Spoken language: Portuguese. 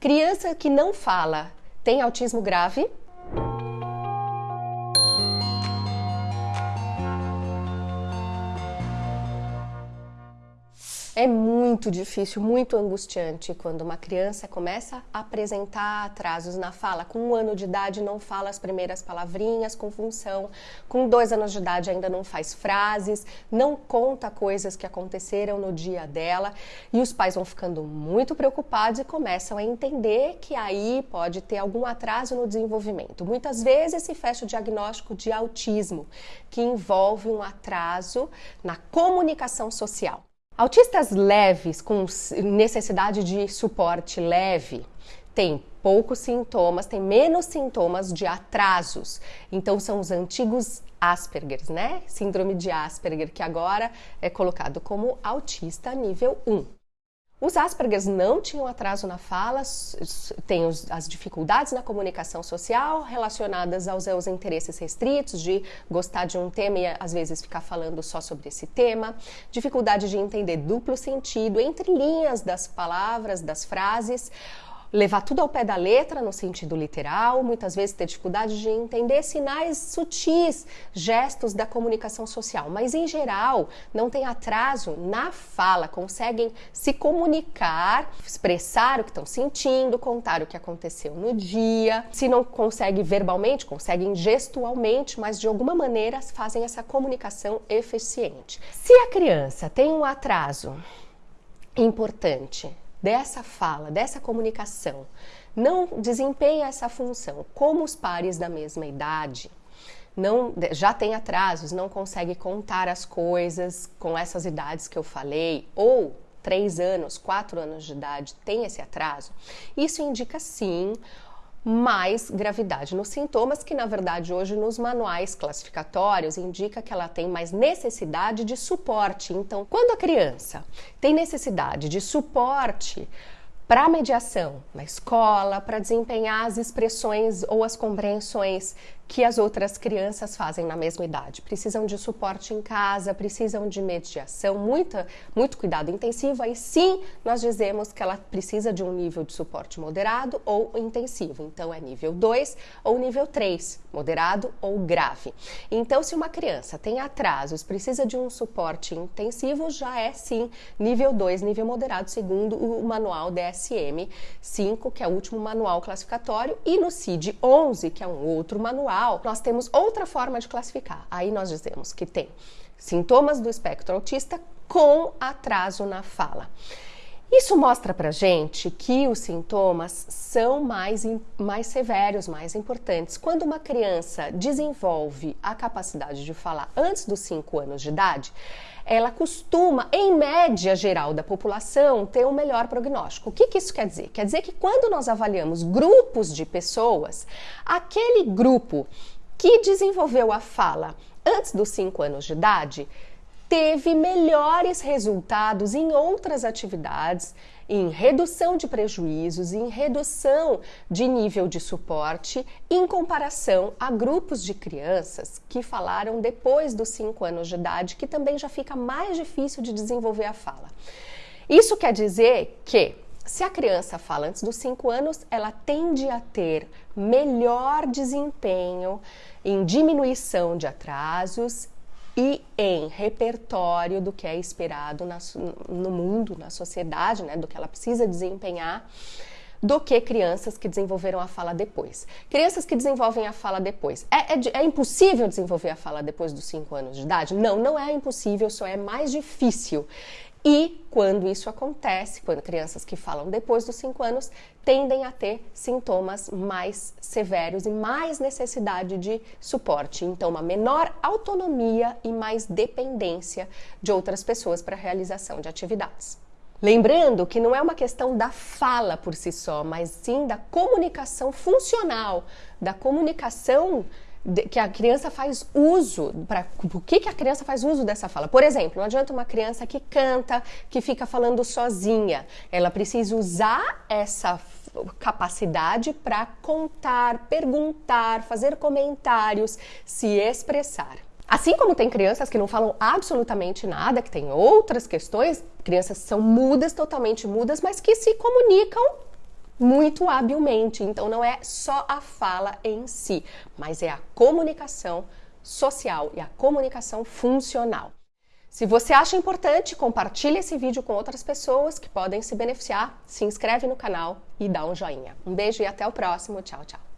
Criança que não fala tem autismo grave? É muito difícil, muito angustiante quando uma criança começa a apresentar atrasos na fala. Com um ano de idade não fala as primeiras palavrinhas com função, com dois anos de idade ainda não faz frases, não conta coisas que aconteceram no dia dela e os pais vão ficando muito preocupados e começam a entender que aí pode ter algum atraso no desenvolvimento. Muitas vezes se fecha o diagnóstico de autismo, que envolve um atraso na comunicação social. Autistas leves, com necessidade de suporte leve, têm poucos sintomas, têm menos sintomas de atrasos. Então, são os antigos Asperger, né? Síndrome de Asperger, que agora é colocado como autista nível 1. Os Aspergers não tinham atraso na fala, têm as dificuldades na comunicação social relacionadas aos seus interesses restritos, de gostar de um tema e às vezes ficar falando só sobre esse tema, dificuldade de entender duplo sentido entre linhas das palavras, das frases levar tudo ao pé da letra, no sentido literal, muitas vezes ter dificuldade de entender sinais sutis, gestos da comunicação social, mas em geral não tem atraso na fala, conseguem se comunicar, expressar o que estão sentindo, contar o que aconteceu no dia. Se não consegue verbalmente, conseguem gestualmente, mas de alguma maneira fazem essa comunicação eficiente. Se a criança tem um atraso importante dessa fala, dessa comunicação, não desempenha essa função. Como os pares da mesma idade, não já tem atrasos, não consegue contar as coisas com essas idades que eu falei, ou três anos, quatro anos de idade tem esse atraso, isso indica sim mais gravidade nos sintomas, que na verdade hoje nos manuais classificatórios indica que ela tem mais necessidade de suporte. Então, quando a criança tem necessidade de suporte para mediação na escola, para desempenhar as expressões ou as compreensões que as outras crianças fazem na mesma idade. Precisam de suporte em casa, precisam de mediação, muita, muito cuidado intensivo. Aí sim nós dizemos que ela precisa de um nível de suporte moderado ou intensivo. Então é nível 2 ou nível 3, moderado ou grave. Então, se uma criança tem atrasos, precisa de um suporte intensivo, já é sim nível 2, nível moderado, segundo o manual DSM 5, que é o último manual classificatório, e no CID 11, que é um outro manual nós temos outra forma de classificar. Aí nós dizemos que tem sintomas do espectro autista com atraso na fala. Isso mostra pra gente que os sintomas são mais, mais severos, mais importantes. Quando uma criança desenvolve a capacidade de falar antes dos 5 anos de idade, ela costuma, em média geral da população, ter um melhor prognóstico. O que, que isso quer dizer? Quer dizer que quando nós avaliamos grupos de pessoas, aquele grupo que desenvolveu a fala antes dos 5 anos de idade teve melhores resultados em outras atividades, em redução de prejuízos, em redução de nível de suporte, em comparação a grupos de crianças que falaram depois dos 5 anos de idade, que também já fica mais difícil de desenvolver a fala. Isso quer dizer que se a criança fala antes dos 5 anos, ela tende a ter melhor desempenho em diminuição de atrasos e em repertório do que é esperado na, no mundo, na sociedade, né, do que ela precisa desempenhar, do que crianças que desenvolveram a fala depois. Crianças que desenvolvem a fala depois. É, é, é impossível desenvolver a fala depois dos 5 anos de idade? Não, não é impossível, só é mais difícil. E quando isso acontece, quando crianças que falam depois dos 5 anos tendem a ter sintomas mais severos e mais necessidade de suporte. Então, uma menor autonomia e mais dependência de outras pessoas para a realização de atividades. Lembrando que não é uma questão da fala por si só, mas sim da comunicação funcional, da comunicação que a criança faz uso, para por que, que a criança faz uso dessa fala? Por exemplo, não adianta uma criança que canta, que fica falando sozinha. Ela precisa usar essa capacidade para contar, perguntar, fazer comentários, se expressar. Assim como tem crianças que não falam absolutamente nada, que têm outras questões, crianças são mudas, totalmente mudas, mas que se comunicam muito habilmente. Então não é só a fala em si, mas é a comunicação social e a comunicação funcional. Se você acha importante, compartilhe esse vídeo com outras pessoas que podem se beneficiar, se inscreve no canal e dá um joinha. Um beijo e até o próximo. Tchau, tchau.